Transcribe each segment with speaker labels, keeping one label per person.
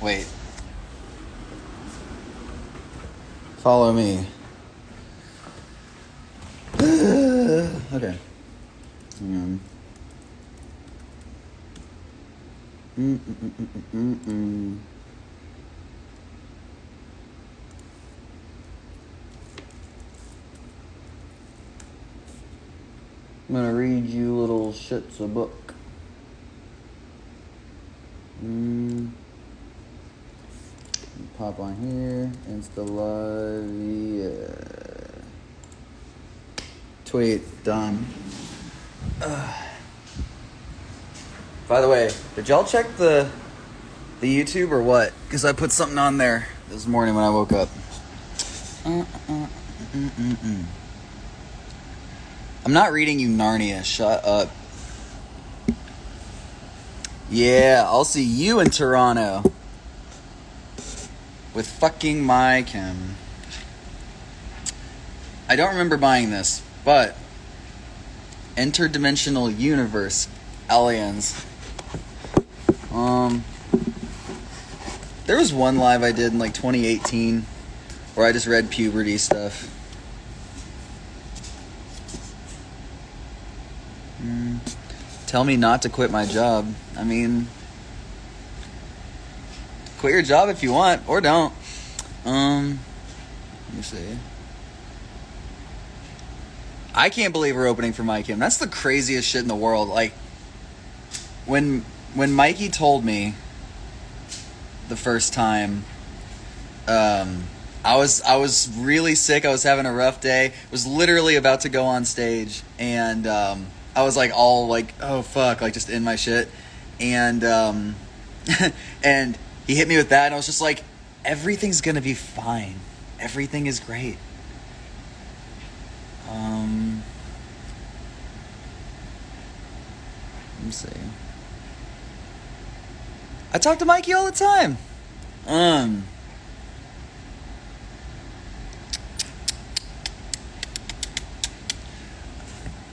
Speaker 1: Wait. Follow me. okay. Hang on. Mm-mm-mm-mm-mm-mm. I'm gonna read you little shits a book. Mm. Pop on here. Insta. Yeah. Tweet done. Ugh. By the way, did y'all check the the YouTube or what? Because I put something on there this morning when I woke up. Uh, uh, mm. I'm not reading you Narnia. Shut up. Yeah, I'll see you in Toronto. With fucking My Chem. I don't remember buying this, but Interdimensional Universe Aliens. Um There was one live I did in like 2018 where I just read puberty stuff. Mm. Tell me not to quit my job. I mean, quit your job if you want, or don't. Um, let me see. I can't believe we're opening for My Chem. That's the craziest shit in the world. Like, when when Mikey told me the first time, um, I was I was really sick. I was having a rough day. Was literally about to go on stage, and um, I was like all like, oh fuck, like just in my shit, and um, and he hit me with that, and I was just like, everything's gonna be fine. Everything is great. Um, let me see. I talk to Mikey all the time. Um.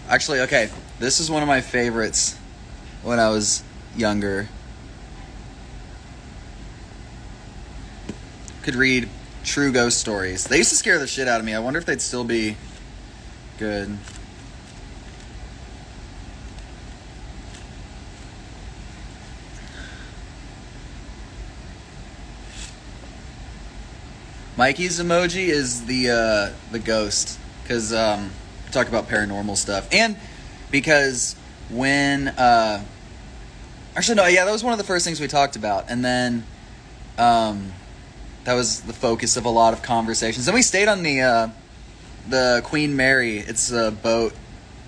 Speaker 1: Actually, okay. This is one of my favorites when I was younger. Could read true ghost stories. They used to scare the shit out of me. I wonder if they'd still be good. Mikey's emoji is the uh, the ghost because um, talk about paranormal stuff and because when uh, actually no yeah that was one of the first things we talked about and then um, that was the focus of a lot of conversations and we stayed on the uh, the Queen Mary it's a boat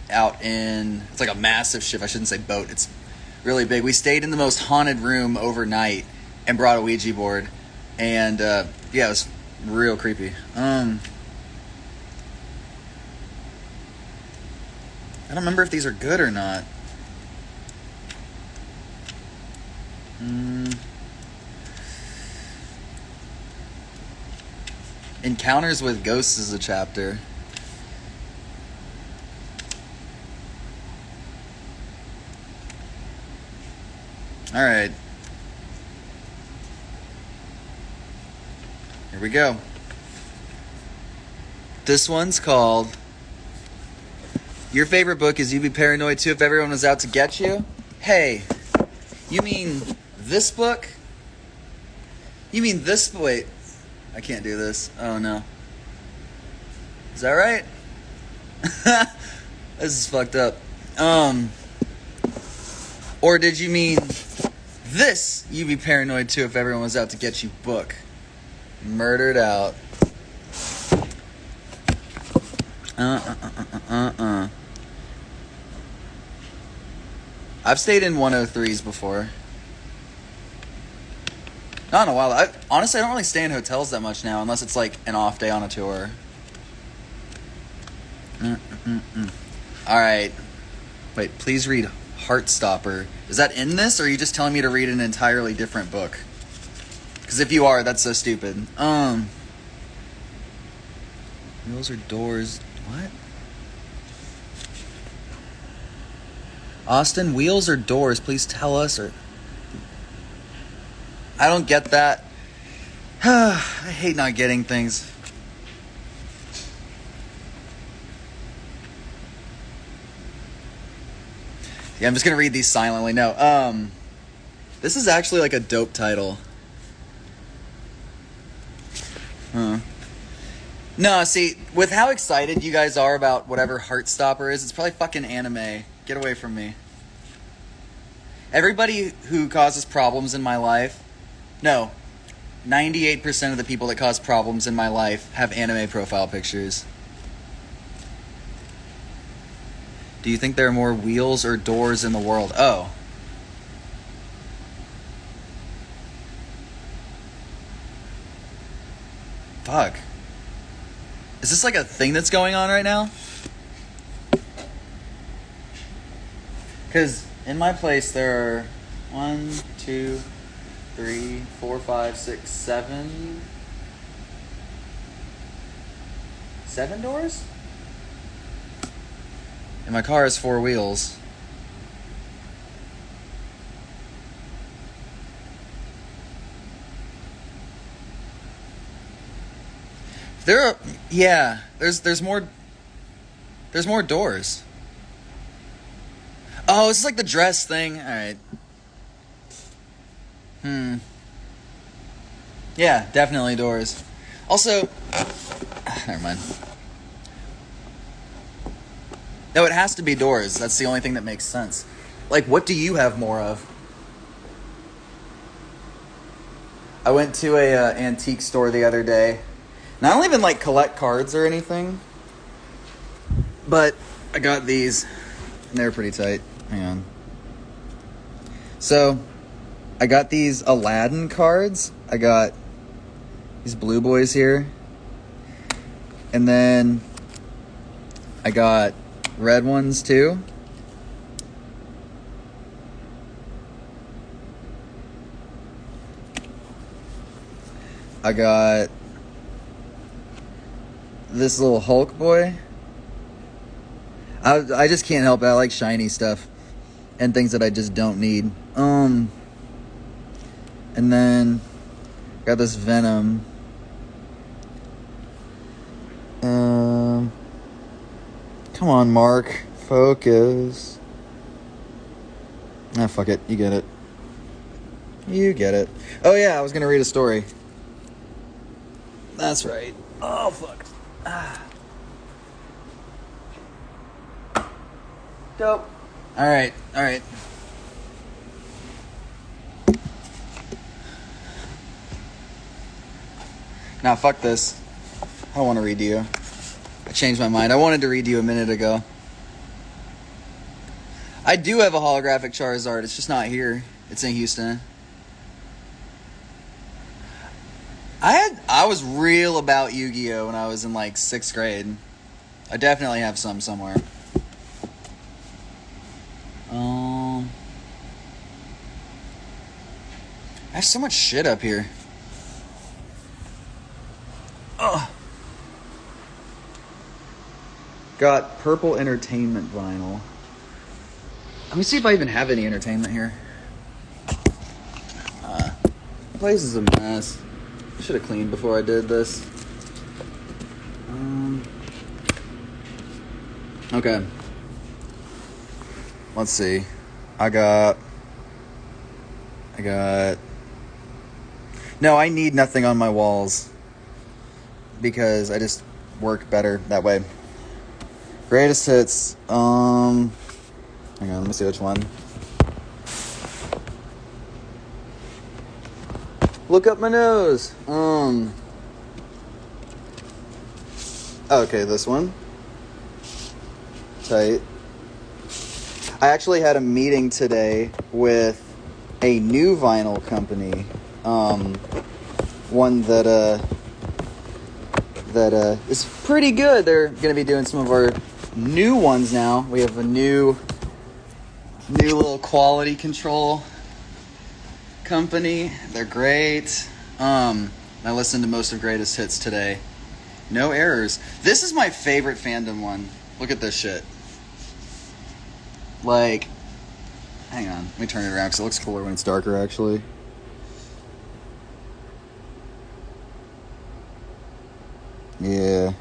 Speaker 1: out in it's like a massive ship I shouldn't say boat it's really big we stayed in the most haunted room overnight and brought a Ouija board and uh, yeah it was real creepy. Um, I don't remember if these are good or not. Mm. Encounters with Ghosts is a chapter. All right. Here we go. This one's called Your favorite book is You'd Be Paranoid Too If Everyone Was Out to Get You? Hey, you mean this book? You mean this? Wait, I can't do this. Oh no. Is that right? this is fucked up. Um, or did you mean this? You'd be paranoid too if everyone was out to get you book murdered out. Uh uh uh uh uh uh. I've stayed in 103s before. Not in a while. I, honestly, I don't really stay in hotels that much now, unless it's like an off day on a tour. Mm-mm-mm. All right. Wait, please read Heartstopper. Is that in this, or are you just telling me to read an entirely different book? Because if you are, that's so stupid. Um, wheels or doors? What? Awsten, wheels or doors? Please tell us. Or I don't get that. I hate not getting things. Yeah, I'm just gonna read these silently. No, um, this is actually like a dope title. Huh. No, see, with how excited you guys are about whatever Heartstopper is, it's probably fucking anime. Get away from me. Everybody who causes problems in my life, no, 98% of the people that cause problems in my life have anime profile pictures. Do you think there are more wheels or doors in the world? Oh. Fuck. Is this like a thing that's going on right now? Because in my place there are one, two, three, four, five, six, seven. Seven doors? And my car has four wheels. There are yeah, there's there's more there's more doors. Oh, it's like the dress thing. All right. Hmm. Yeah, definitely doors. Also, never mind. No, it has to be doors. That's the only thing that makes sense. Like, what do you have more of? I went to a uh, antique store the other day. And I don't even like collect cards or anything. But I got these, and they're pretty tight. Hang on. So, I got these Aladdin cards. I got these blue boys here. And then I got red ones too. I got this little Hulk boy. I I just can't help it. I like shiny stuff and things that I just don't need. Um and then got this Venom. Um Come on, Mark. Focus. Ah, fuck it. You get it. You get it. Oh yeah, I was gonna read a story. That's right. Oh fuck. Ah. Dope. All right. All right. Now fuck this. I don't want to read you. I changed my mind. I wanted to read you a minute ago. I do have a holographic Charizard. It's just not here. It's in Houston. I had I was real about Yu-Gi-Oh when I was in like sixth grade. I definitely have some somewhere. Um, I have so much shit up here. Got purple entertainment vinyl. Let me see if I even have any entertainment here. Uh, place is a mess. Should have cleaned before I did this. Um, okay. Let's see. I got. I got. No, I need nothing on my walls because I just work better that way. Greatest hits. Um, hang on, let me see which one. Look up my nose. Um. Okay, this one. Tight. I actually had a meeting today with a new vinyl company. Um, one that uh, that uh, is pretty good. They're going to be doing some of our new ones now. We have a new, new little quality control company. They're great. Um, I listened to most of Greatest Hits today. No errors. This is my favorite fandom one. Look at this shit. Like, hang on. Let me turn it around because it looks cooler when it's darker, actually. Yeah.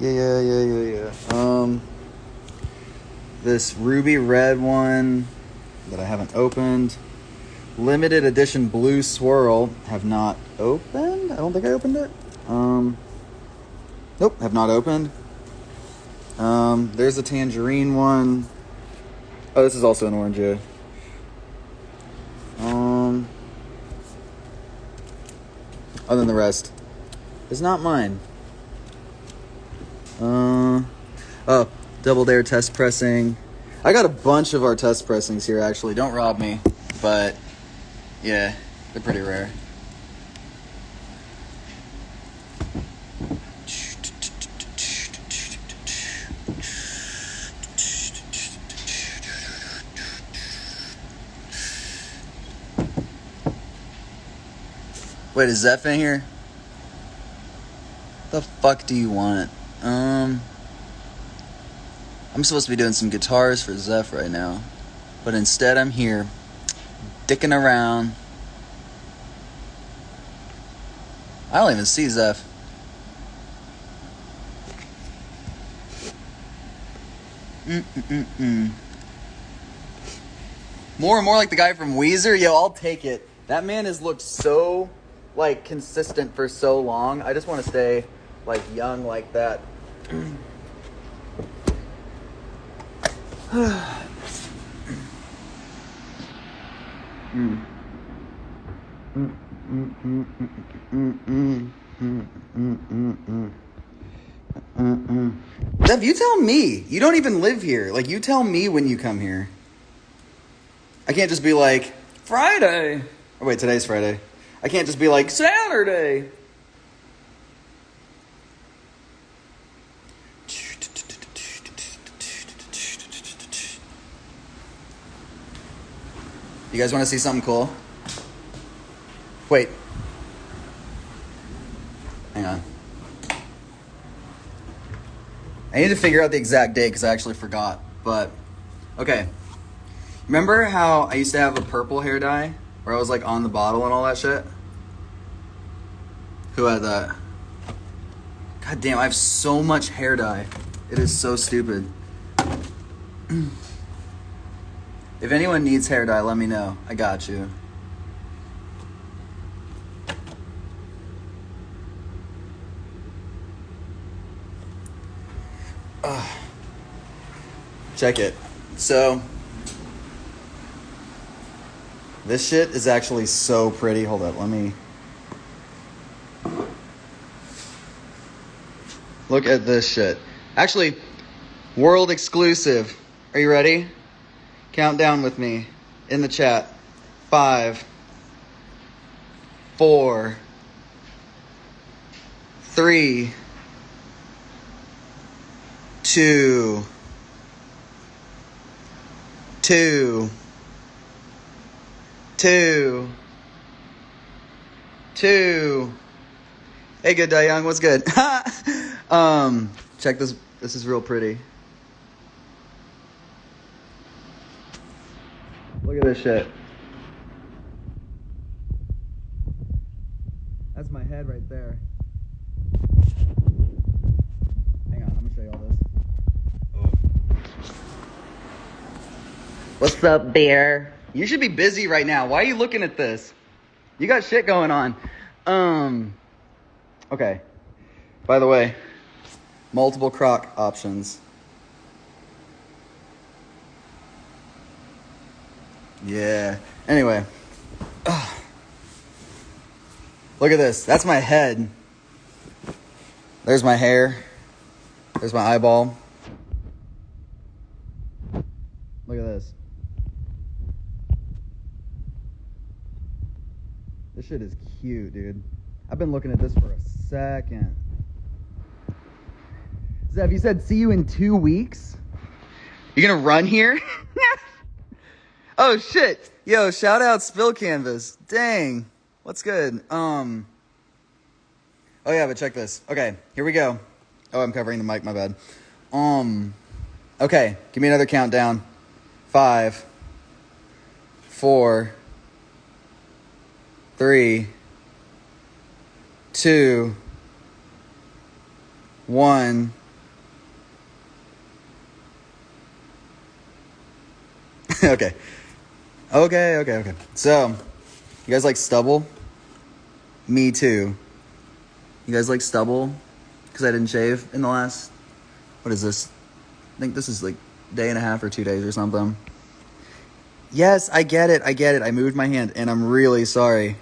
Speaker 1: Yeah, yeah, yeah, yeah, yeah. Um, this ruby red one that I haven't opened. Limited edition blue swirl have not opened. I don't think I opened it. Um, nope, have not opened. Um, there's a tangerine one. Oh, this is also an orange. Yeah. Um, other than the rest, is not mine. Uh, oh, double dare test pressing. I got a bunch of our test pressings here. Actually, don't rob me, but yeah, they're pretty rare. Wait, is Zeph in here? The fuck do you want? Um, I'm supposed to be doing some guitars for Zeph right now, but instead I'm here, dicking around. I don't even see Zeph. Mm-mm-mm. More and more like the guy from Weezer. Yo, I'll take it. That man has looked so like consistent for so long. I just want to stay like young like that. Dev, you tell me. You don't even live here. Like, you tell me when you come here. I can't just be like, Friday. Oh, wait, today's Friday. I can't just be like, Saturday. You guys want to see something cool? Wait. Hang on. I need to figure out the exact date because I actually forgot. But, okay. Remember how I used to have a purple hair dye? Where I was like on the bottle and all that shit? Who had that? God damn, I have so much hair dye. It is so stupid. if anyone needs hair dye, let me know. I got you. Ugh. Check it. So, this shit is actually so pretty. Hold up, let me. Look at this shit. Actually, world exclusive. Are you ready? Count down with me in the chat. Five, four, three, two, two, two, two. Hey, good day, young. What's good? um, check this. This is real pretty. Look at this shit. That's my head right there. Hang on, I'm gonna show you all this. What's up, bear? You should be busy right now. Why are you looking at this? You got shit going on. Um, okay. By the way, multiple croc options. Yeah. Anyway. Ugh. Look at this. That's my head. There's my hair. There's my eyeball. Look at this. This shit is cute, dude. I've been looking at this for a second. Zev, you said see you in two weeks? You gonna run here? oh shit. Yo, shout out Spill Canvas. Dang. What's good? Um Oh yeah, but check this. Okay, here we go. Oh, I'm covering the mic, my bad. Um Okay, give me another countdown. Five, four, three, two, one. okay. Okay, okay, okay. So, you guys like stubble? Me too. You guys like stubble? Because I didn't shave in the last. What is this? I think this is like day and a half or two days or something. Yes, I get it. I get it. I moved my hand and I'm really sorry.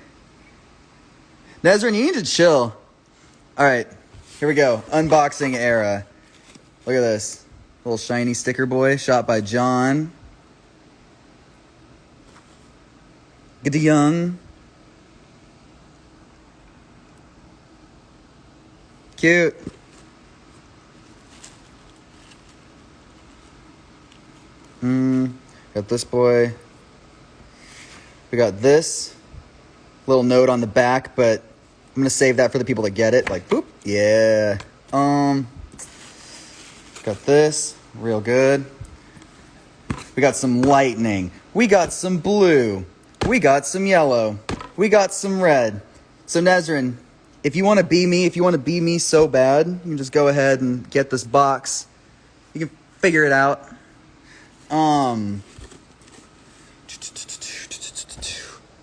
Speaker 1: Nezrin, you need to chill. All right, here we go. Unboxing era. Look at this. Little shiny sticker boy shot by John. Get the young. Cute. Mm, got this boy. We got this little note on the back, but I'm gonna save that for the people that get it. Like, boop, yeah. Um, got this, real good. We got some lightning. We got some blue. We got some yellow. We got some red. So Nezrin, if you want to be me, if you want to be me so bad, you can just go ahead and get this box. You can figure it out. Um,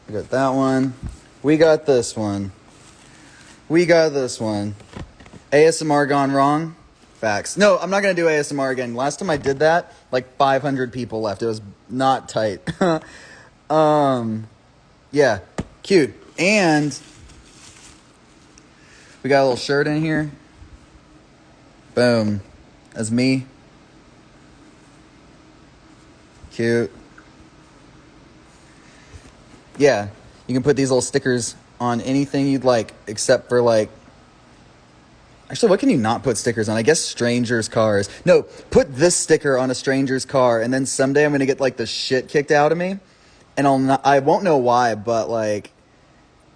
Speaker 1: we got that one. We got this one. We got this one. ASMR gone wrong? Facts. No, I'm not going to do ASMR again. Last time I did that, like 500 people left. It was not tight. um, yeah, cute. And we got a little shirt in here. Boom. That's me. Cute. Yeah, you can put these little stickers on anything you'd like, except for like. Actually, what can you not put stickers on? I guess strangers' cars. No, put this sticker on a stranger's car, and then someday I'm gonna get like the shit kicked out of me, and I'll not, I won't know why, but like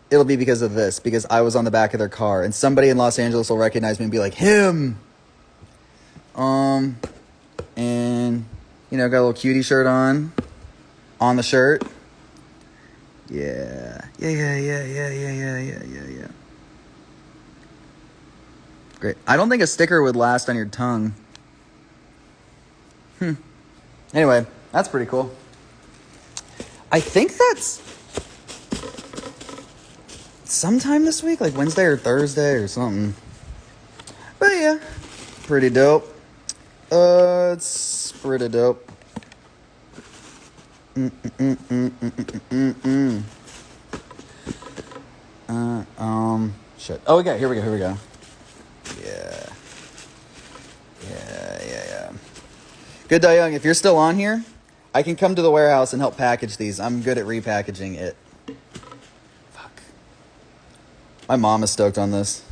Speaker 1: it'll be because of this because I was on the back of their car and somebody in Los Angeles will recognize me and be like him. Um, and you know, got a little cutie shirt on, on the shirt. Yeah, yeah, yeah, yeah, yeah, yeah, yeah, yeah, yeah, yeah. Great. I don't think a sticker would last on your tongue. Hmm. Anyway, that's pretty cool. I think that's sometime this week, like Wednesday or Thursday or something. But yeah, pretty dope. Uh, it's pretty dope. Mm-mm-mm-mm-mm-mm-mm. Uh, um, shit. Oh, okay, here we go, here we go. Yeah. Yeah, yeah, yeah. Good Dye Young, if you're still on here, I can come to the warehouse and help package these. I'm good at repackaging it. Fuck. My mom is stoked on this.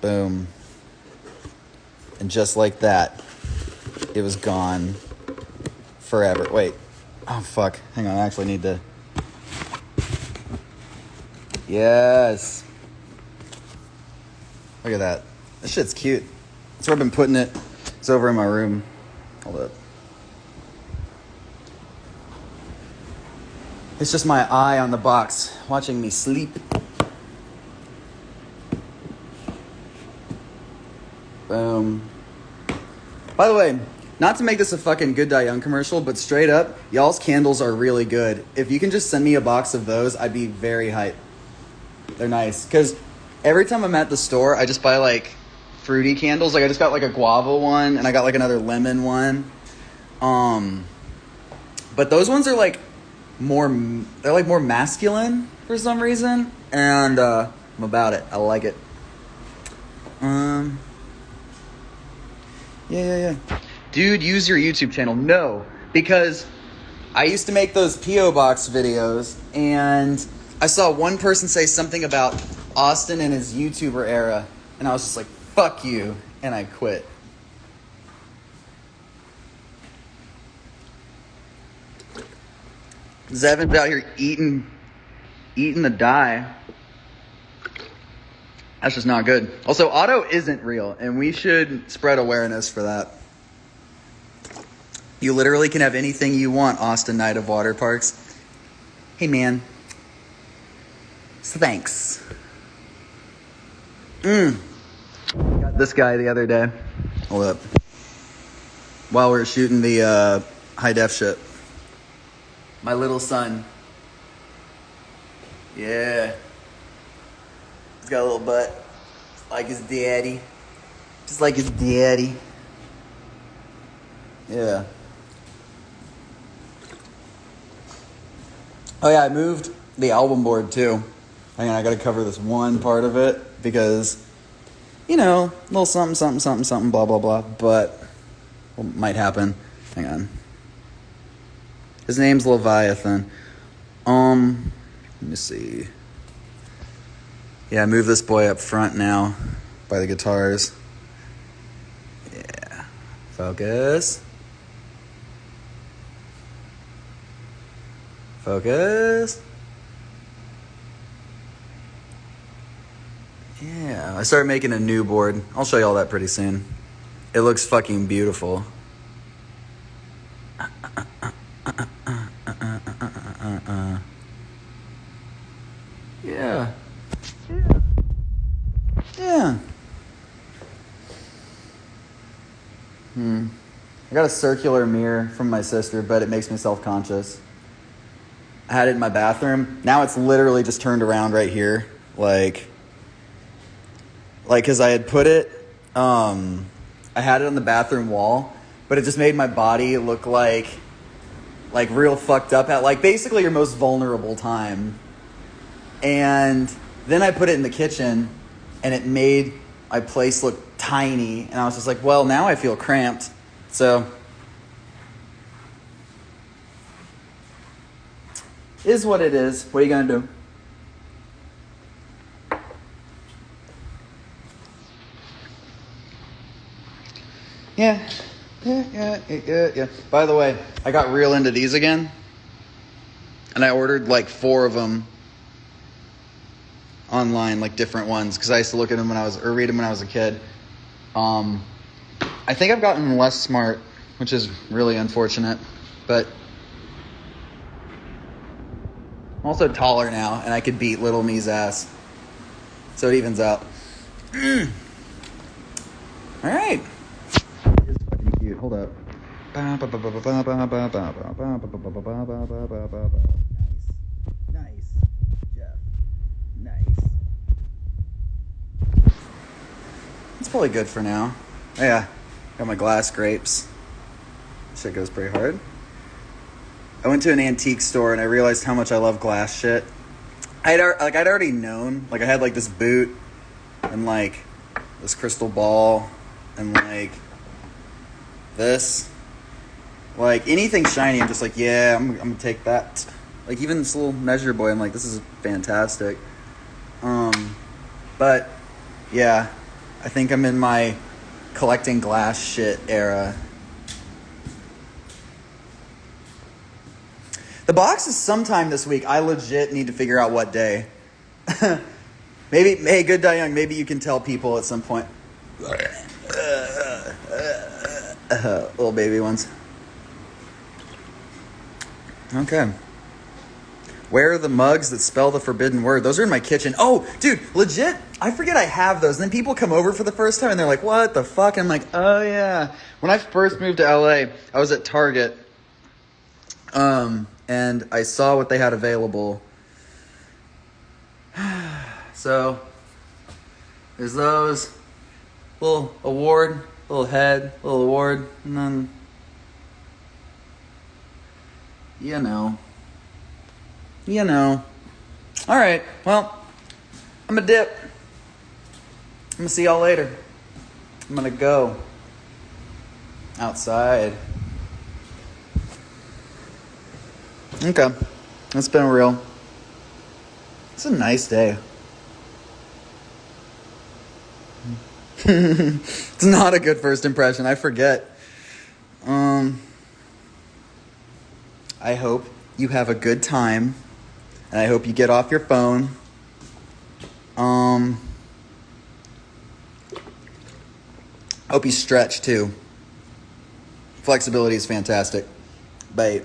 Speaker 1: Boom. And just like that, it was gone forever. Wait. Oh, fuck. Hang on. I actually need to. Yes. Look at that. This shit's cute. That's where I've been putting it. It's over in my room. Hold up. It's just my eye on the box watching me sleep. Boom. By the way, not to make this a fucking Good Dye Young commercial, but straight up, y'all's candles are really good. If you can just send me a box of those, I'd be very hyped. They're nice. Because every time I'm at the store, I just buy like fruity candles. Like I just got like a guava one and I got like another lemon one. Um, but those ones are like more they're like more masculine for some reason and uh i'm about it i like it um yeah yeah yeah dude use your youtube channel no because i used to make those po box videos and i saw one person say something about Awsten and his youtuber era and i was just like fuck you and i quit Zevin's out here eating, eating the dye. That's just not good. Also, Otto isn't real, and we should spread awareness for that. You literally can have anything you want, Awsten Knight of Waterparks. Hey, man. So thanks. Mm. Got this guy the other day. Hold up. While we are shooting the uh, high def shit. My little son. Yeah. He's got a little butt. Like his daddy. Just like his daddy. Yeah. Oh yeah, I moved the album board too. Hang on, I gotta cover this one part of it because, you know, a little something, something, something, something, blah, blah, blah. But what might happen? Hang on. His name's Leviathan. Um, let me see. Yeah, move this boy up front now by the guitars. Yeah. Focus. Focus. Yeah, I started making a new board. I'll show you all that pretty soon. It looks fucking beautiful. Yeah. Yeah. Yeah. Hmm. I got a circular mirror from my sister, but it makes me self conscious. I had it in my bathroom. Now it's literally just turned around right here. Like, like, cause I had put it, um, I had it on the bathroom wall, but it just made my body look like, like real fucked up at like basically your most vulnerable time. And then I put it in the kitchen and it made my place look tiny. And I was just like, well, now I feel cramped. So is what it is. What are you going to do? Yeah. Yeah, yeah, yeah, yeah. By the way, I got real into these again. And I ordered like four of them online, like different ones, because I used to look at them when I was, or read them when I was a kid. Um, I think I've gotten less smart, which is really unfortunate. But I'm also taller now, and I could beat little me's ass. So it evens out. All right. It's. Hold up. Nice. Nice. Jeff. Nice. It's probably good for now. Oh, yeah. Got my glass grapes. Shit goes pretty hard. I went to an antique store and I realized how much I love glass shit. I'd like I'd already known. Like I had like this boot and like this crystal ball and like this. Like anything shiny, I'm just like, yeah, I'm, I'm gonna take that. Like even this little measure boy, I'm like, this is fantastic. Um, but yeah, I think I'm in my collecting glass shit era. The box is sometime this week. I legit need to figure out what day. maybe, hey, good young. Maybe you can tell people at some point. Uh, little baby ones. Okay. Where are the mugs that spell the forbidden word? Those are in my kitchen. Oh, dude, legit. I forget I have those. And then people come over for the first time and they're like, what the fuck? I'm like, oh yeah. When I first moved to LA, I was at Target. Um, and I saw what they had available. so there's those little award, little head, little award, and then you know, you know. All right, well, I'm gonna dip. I'm gonna see y'all later. I'm gonna go outside. Okay. It's been real. It's a nice day. It's not a good first impression. I forget. Um I hope you have a good time and I hope you get off your phone. Um hope you stretch too. Flexibility is fantastic. Bye.